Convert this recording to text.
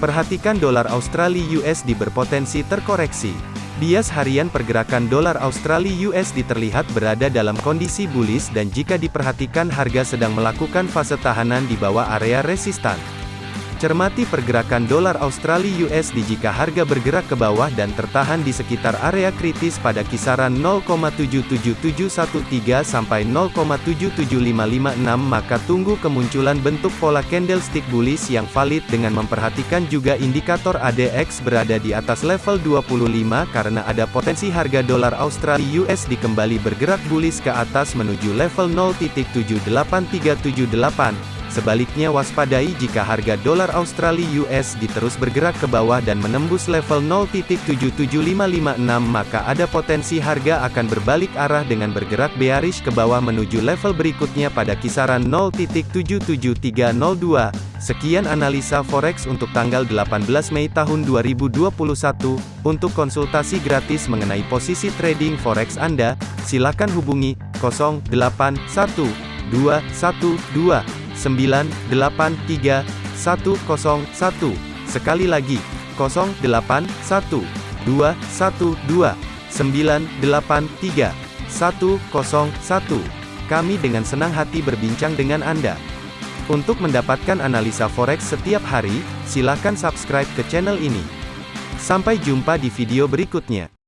Perhatikan dolar Australia USD berpotensi terkoreksi. Bias harian pergerakan dolar Australia USD terlihat berada dalam kondisi bullish dan jika diperhatikan harga sedang melakukan fase tahanan di bawah area resistan. Cermati pergerakan dolar Australia USD jika harga bergerak ke bawah dan tertahan di sekitar area kritis pada kisaran 0,77713 sampai 0,77556 maka tunggu kemunculan bentuk pola candlestick bullish yang valid dengan memperhatikan juga indikator ADX berada di atas level 25 karena ada potensi harga dolar Australia USD kembali bergerak bullish ke atas menuju level 0.78378 Sebaliknya waspadai jika harga dolar Australia US diterus bergerak ke bawah dan menembus level 0.77556 maka ada potensi harga akan berbalik arah dengan bergerak bearish ke bawah menuju level berikutnya pada kisaran 0.77302. Sekian analisa forex untuk tanggal 18 Mei tahun 2021. Untuk konsultasi gratis mengenai posisi trading forex Anda, silakan hubungi 081212 983 101. Sekali lagi, 081 212 983 101. Kami dengan senang hati berbincang dengan Anda. Untuk mendapatkan analisa forex setiap hari, silakan subscribe ke channel ini. Sampai jumpa di video berikutnya.